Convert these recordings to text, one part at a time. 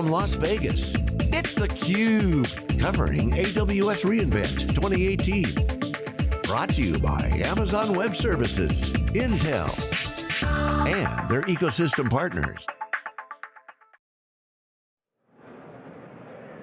from Las Vegas, it's theCUBE, covering AWS reInvent 2018. Brought to you by Amazon Web Services, Intel, and their ecosystem partners.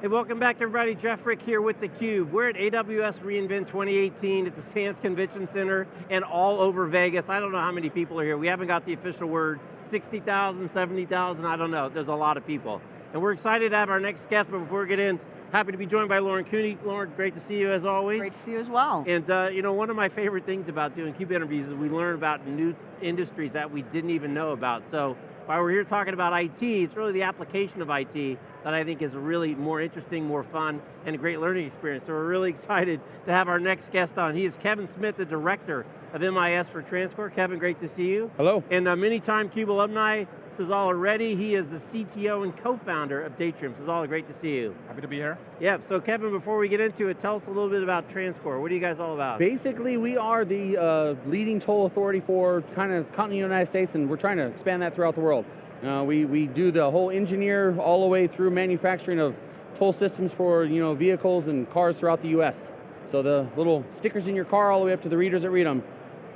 Hey, welcome back everybody. Jeff Frick here with theCUBE. We're at AWS reInvent 2018 at the Sands Convention Center and all over Vegas. I don't know how many people are here. We haven't got the official word. 60,000, 70,000, I don't know. There's a lot of people. And we're excited to have our next guest, but before we get in, happy to be joined by Lauren Cooney. Lauren, great to see you as always. Great to see you as well. And uh, you know, one of my favorite things about doing CUBE interviews is we learn about new industries that we didn't even know about. So while we're here talking about IT, it's really the application of IT that I think is really more interesting, more fun, and a great learning experience. So we're really excited to have our next guest on. He is Kevin Smith, the Director of MIS for TransCore. Kevin, great to see you. Hello. And a many-time CUBE alumni, Sazzala Reddy. He is the CTO and co-founder of Datrium. Sazzala, great to see you. Happy to be here. Yeah, so Kevin, before we get into it, tell us a little bit about TransCore. What are you guys all about? Basically, we are the uh, leading toll authority for kind of continental United States, and we're trying to expand that throughout the world. Uh, we, we do the whole engineer all the way through manufacturing of toll systems for you know, vehicles and cars throughout the US. So the little stickers in your car all the way up to the readers that read them,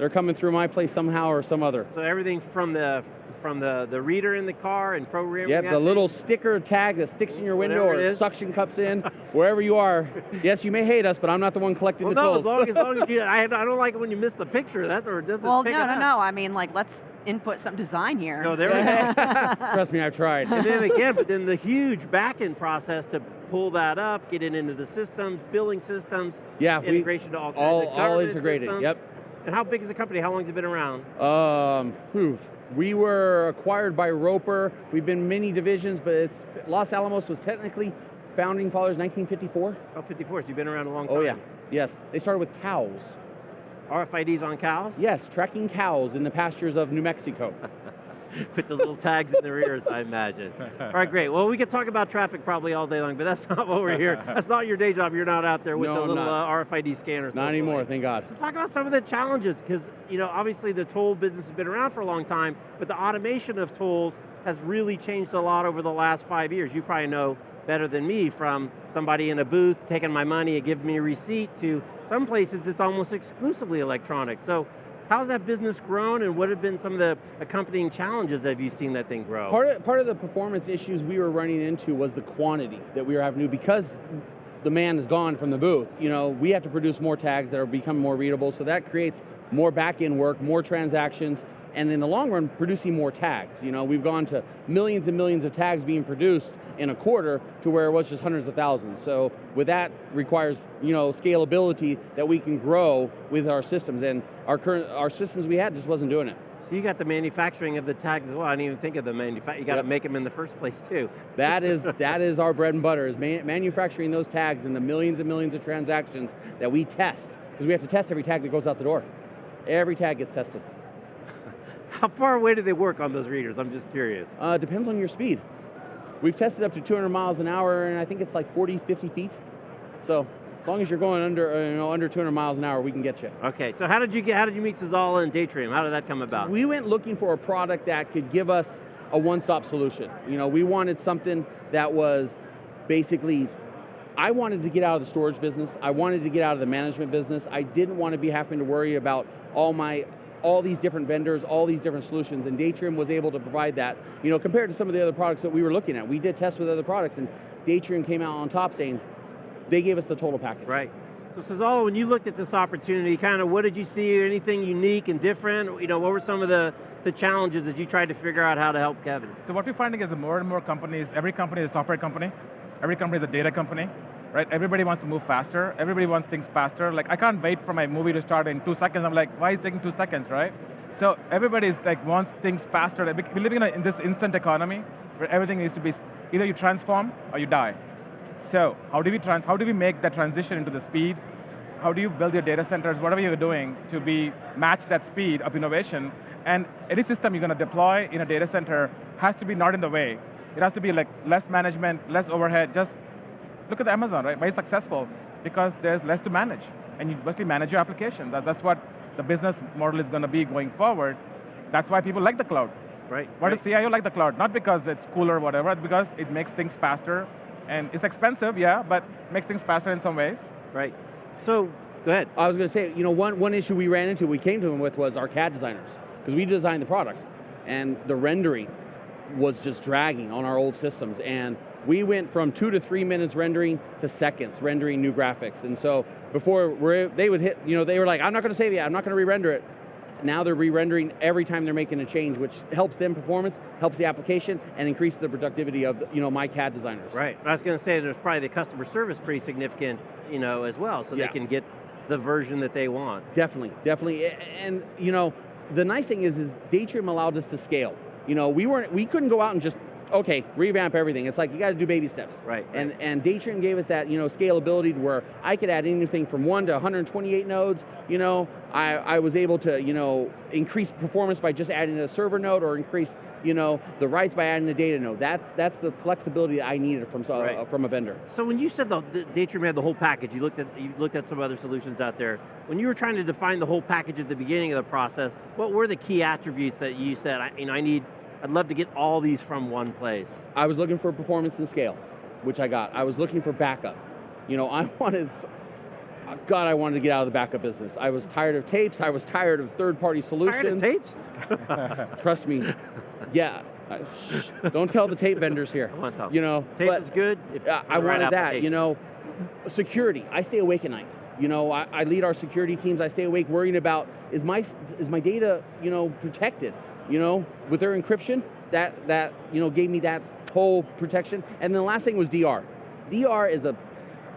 they're coming through my place somehow or some other. So everything from the from the, the reader in the car and programming Yep, the little sticker tag that sticks in your window or suction cups in, wherever you are. Yes, you may hate us, but I'm not the one collecting well, the no, tolls. as long, as long as you, I, I don't like it when you miss the picture. That's or doesn't Well, no, no, no, no. I mean, like, let's input some design here. No, there we go. Trust me, I've tried. And then again, but then the huge back-end process to pull that up, get it into the systems, billing systems, yeah, integration we, to all kinds all, all integrated. Systems. Yep. And how big is the company? How long has it been around? Um, whew, we were acquired by Roper. We've been many divisions, but it's Los Alamos was technically founding fathers 1954. Oh, 54, so you've been around a long time. Oh yeah, yes. They started with cows. RFIDs on cows? Yes, tracking cows in the pastures of New Mexico. Put the little tags in their ears, I imagine. All right, great. Well, we could talk about traffic probably all day long, but that's not what we're here. That's not your day job. You're not out there with no, the little uh, RFID scanners. Not anymore, thank God. Let's talk about some of the challenges, because you know, obviously the toll business has been around for a long time, but the automation of tolls has really changed a lot over the last five years. You probably know better than me from somebody in a booth taking my money and giving me a receipt to some places it's almost exclusively electronic. So how's that business grown and what have been some of the accompanying challenges that you seen that thing grow? Part of, part of the performance issues we were running into was the quantity that we were having to, because the man is gone from the booth, you know, we have to produce more tags that are becoming more readable, so that creates more back-end work, more transactions, and in the long run, producing more tags. You know, we've gone to millions and millions of tags being produced in a quarter to where it was just hundreds of thousands. So with that requires, you know, scalability that we can grow with our systems, and our current, our systems we had just wasn't doing it. So you got the manufacturing of the tags as well. I didn't even think of the manufacturing. You got yep. to make them in the first place too. That is that is our bread and butter is man manufacturing those tags and the millions and millions of transactions that we test because we have to test every tag that goes out the door. Every tag gets tested. How far away do they work on those readers? I'm just curious. Uh, depends on your speed. We've tested up to 200 miles an hour, and I think it's like 40, 50 feet. So as long as you're going under, uh, you know, under 200 miles an hour, we can get you. Okay, so how did you get, how did you meet Sazzala and Datrium? How did that come about? We went looking for a product that could give us a one-stop solution. You know, we wanted something that was basically, I wanted to get out of the storage business, I wanted to get out of the management business, I didn't want to be having to worry about all my all these different vendors, all these different solutions, and Datrium was able to provide that, you know, compared to some of the other products that we were looking at. We did tests with other products, and Datrium came out on top saying, they gave us the total package. Right. So Sazzala, when you looked at this opportunity, kind of what did you see, anything unique and different? You know, what were some of the, the challenges that you tried to figure out how to help Kevin? So what we're finding is that more and more companies, every company is a software company, every company is a data company, right? Everybody wants to move faster. Everybody wants things faster. Like, I can't wait for my movie to start in two seconds. I'm like, why is it taking two seconds, right? So everybody's like wants things faster. We're living in, a, in this instant economy where everything needs to be, either you transform or you die. So how do we trans how do we make that transition into the speed? How do you build your data centers, whatever you're doing, to be match that speed of innovation? And any system you're going to deploy in a data center has to be not in the way. It has to be like less management, less overhead, just look at Amazon, right? Very successful because there's less to manage. And you mostly manage your application. That, that's what the business model is going to be going forward. That's why people like the cloud. Right. Why right. does CIO like the cloud? Not because it's cooler or whatever, it's because it makes things faster, and it's expensive, yeah, but makes things faster in some ways. Right. So, go ahead. I was going to say, you know, one, one issue we ran into, we came to them with was our CAD designers, because we designed the product, and the rendering was just dragging on our old systems, and we went from two to three minutes rendering to seconds rendering new graphics, and so before they would hit, you know, they were like, I'm not going to save it, I'm not going to re-render it. Now they're re-rendering every time they're making a change, which helps them performance, helps the application, and increases the productivity of, you know, my CAD designers. Right. I was going to say there's probably the customer service pretty significant, you know, as well, so Yeah. they can get the version that they want. Definitely, definitely, and you know, the nice thing is, is Datrium allowed us to scale. You know, we weren't, we couldn't go out and just, okay, revamp everything. It's like you got to do baby steps. Right, And right. and Datrium gave us that, you know, scalability to where I could add anything from one to 128 nodes. You know, I I was able to, you know, increase performance by just adding a server node, or increase, you know, the writes by adding a data node. That's that's the flexibility that I needed from Right. from a vendor. So when you said the, the Datrium had the whole package, you looked at you looked at some other solutions out there. When you were trying to define the whole package at the beginning of the process, what were the key attributes that you said? I, you know, I need, I'd love to get all these from one place. I was looking for performance and scale, which I got. I was looking for backup. You know, I wanted, God, I wanted to get out of the backup business. I was tired of tapes. I was tired of third-party solutions. Tired of tapes? Trust me. Yeah. Uh, don't tell the tape vendors here. You know, Tape is good. If uh, I the right wanted that. You know, security. I stay awake at night. You know, I, I lead our security teams. I stay awake worrying about is my is my data you know protected. You know, with their encryption, that that you know gave me that whole protection. And then the last thing was DR. DR is a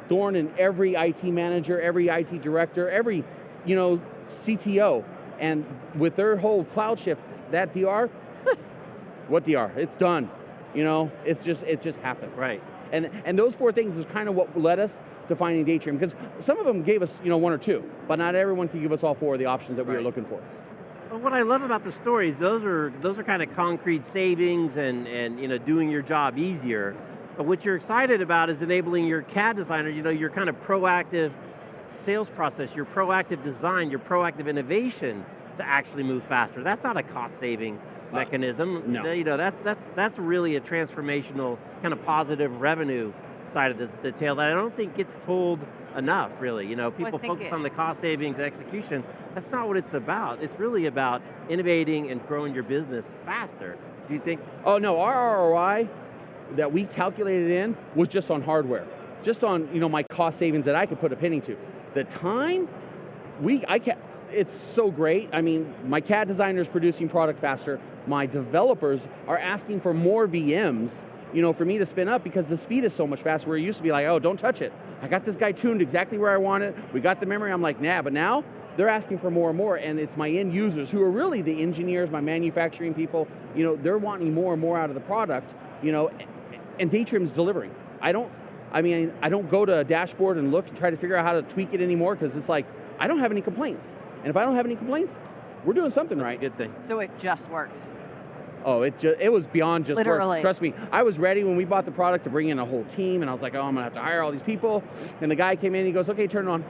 thorn in every IT manager, every IT director, every you know CTO. And with their whole cloud shift, that DR, what DR? It's done. You know, it's just it just happens. Right. And and those four things is kind of what led us to finding Datrium because some of them gave us you know one or two, but not everyone can give us all four of the options that we were looking for. But what I love about the stories, those are those are kind of concrete savings and and you know doing your job easier. But what you're excited about is enabling your CAD designer, you know, your kind of proactive sales process, your proactive design, your proactive innovation to actually move faster. That's not a cost saving uh, mechanism. no. You know, that's that's that's really a transformational kind of positive revenue side of the, the tail that I don't think gets told enough, really. You know, people think focus it- on the cost savings and execution. That's not what it's about. It's really about innovating and growing your business faster. Do you think? Oh no, our ROI that we calculated in was just on hardware, just on you know my cost savings that I could put a penny to. The time we I can't. it's so great. I mean, my CAD designer is producing product faster. My developers are asking for more VMs, you know, for me to spin up because the speed is so much faster. Where it used to be like, oh, don't touch it. I got this guy tuned exactly where I want it. We got the memory. I'm like, nah. But now they're asking for more and more, and it's my end users who are really the engineers, my manufacturing people. You know, they're wanting more and more out of the product. You know, and Datrium's delivering. I don't. I mean, I don't go to a dashboard and look and try to figure out how to tweak it anymore because it's like I don't have any complaints. And if I don't have any complaints, we're doing something right. Good thing. So it just works. Oh, it just it was beyond just work. Trust me, I was ready when we bought the product to bring in a whole team, and I was like, oh, I'm gonna have to hire all these people. And the guy came in, he goes, okay, turn it on.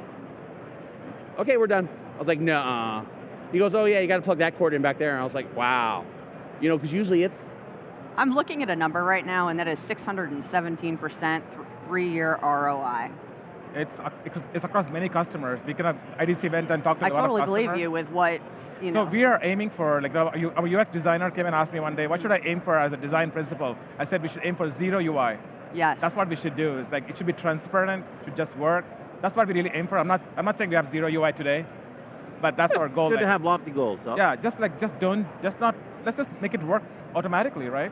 Okay, we're done. I was like, nah. He goes, oh yeah, you got to plug that cord in back there. And I was like, wow. You know, because usually it's I'm looking at a number right now, and that is 617% th- three-year ROI. It's, uh, it's, it's across many customers. We can have IDC event and talk to I a lot totally believe you with what you know. So we are aiming for, like our our UX designer came and asked me one day, what should I aim for as a design principle? I said we should aim for zero UI. yes. That's what we should do. Is like it should be transparent, it should just work. That's what we really aim for. I'm not I'm not saying we have zero UI today, but that's our goal. Good to like- have lofty goals. So. yeah, just like just don't just not let's just make it work automatically, right?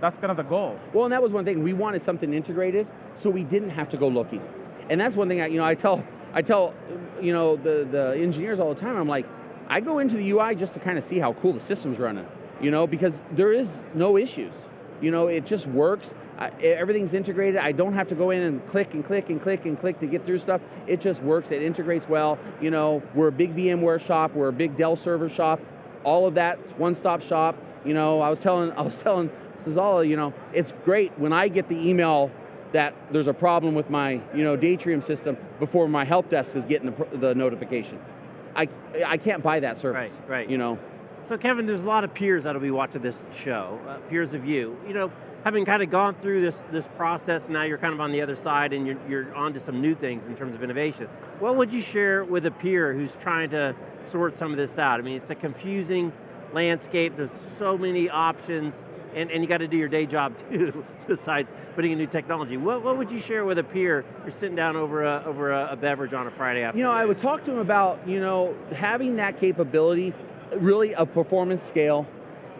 That's kind of the goal. Well, and that was one thing. We wanted something integrated, so we didn't have to go looking. And that's one thing I, you know, I tell, I tell, you know, the the engineers all the time. I'm like, I go into the UI just to kind of see how cool the system's running, you know, because there is no issues. You know, it just works. I, everything's integrated. I don't have to go in and click and click and click and click to get through stuff. It just works. It integrates well. You know, we're a big VMware shop. We're a big Dell server shop. All of that one-stop shop. You know, I was telling, I was telling Sazzala, you know, it's great when I get the email that there's a problem with my, you know, Datrium system before my help desk is getting the, the notification. I, I can't buy that service. Right, right. You know, So Kevin, there's a lot of peers that'll be watching this show, uh, peers of you. You know, having kind of gone through this, this process, now you're kind of on the other side and you're, you're on to some new things in terms of innovation. What would you share with a peer who's trying to sort some of this out? I mean, it's a confusing landscape, there's so many options, and, and you got to do your day job too, besides putting in new technology. What, what would you share with a peer you're sitting down over a, over a, a beverage on a Friday afternoon? You know, I would talk to them about, you know, having that capability, really a performance scale,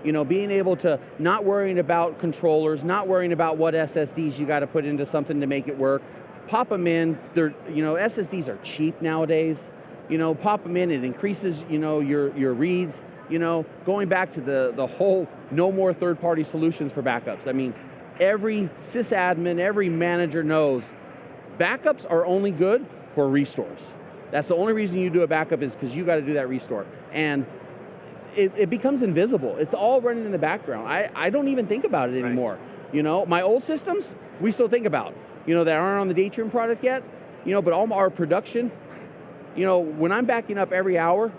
you know, being able to not worrying about controllers, not worrying about what SSDs you got to put into something to make it work. Pop them in. They're, you know, SSDs are cheap nowadays. You know, pop them in. It increases, you know, your your reads. You know, going back to the the whole no more third-party solutions for backups. I mean, every sysadmin, every manager knows backups are only good for restores. That's the only reason you do a backup is because you got to do that restore. And it, it, becomes invisible. It's all running in the background. I, I don't even think about it anymore. Right. You know, my old systems, we still think about, you know, that aren't on the Datrium product yet, you know, but all our production, you know, when I'm backing up every hour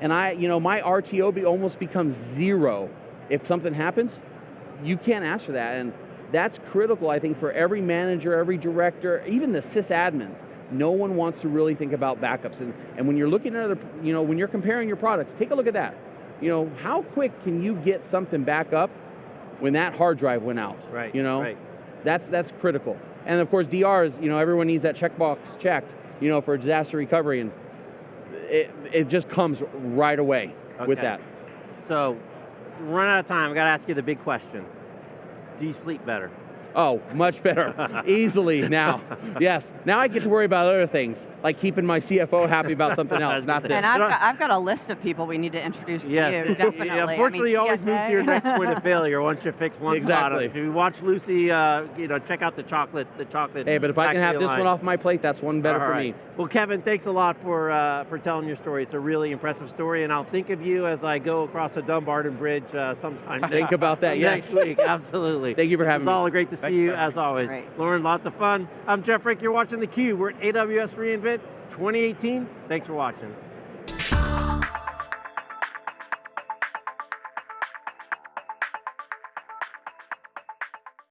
and I, you know, my RTO be, almost becomes zero if something happens, you can't ask for that. And that's critical, I think, for every manager, every director, even the sysadmins. No one wants to really think about backups. And, and when you're looking at other, you know, when you're comparing your products, take a look at that you know, how quick can you get something back up when that hard drive went out? Right. You know, right. that's that's critical. And of course, DRs. You know, everyone needs that checkbox checked. You know, for disaster recovery, and it it just comes right away okay. with that. So, run out of time. I got to ask you the big question: Do you sleep better? Oh, much better. Easily now. Yes. Now I get to worry about other things, like keeping my CFO happy about something else, not this. And I've got, I've got, a list of people we need to introduce yes. to you, definitely. yeah, unfortunately, I mean, you always move to your next point of failure once you fix one exactly. product. If you watch Lucy, uh, you know, check out the chocolate, the chocolate. Hey, but if I can have this line. one off my plate, that's one better All for right. me. Well, Kevin, thanks a lot for uh, for telling your story. It's a really impressive story, and I'll think of you as I go across the Dumbarton Bridge uh, sometime. Think about that, yes. Next week, absolutely. Thank you for having it's me. It's all great to see Thanks, you, Jeff. as always. Great. Lauren, lots of fun. I'm Jeff Frick, you're watching theCUBE. We're at AWS reInvent 2018. Thanks for watching.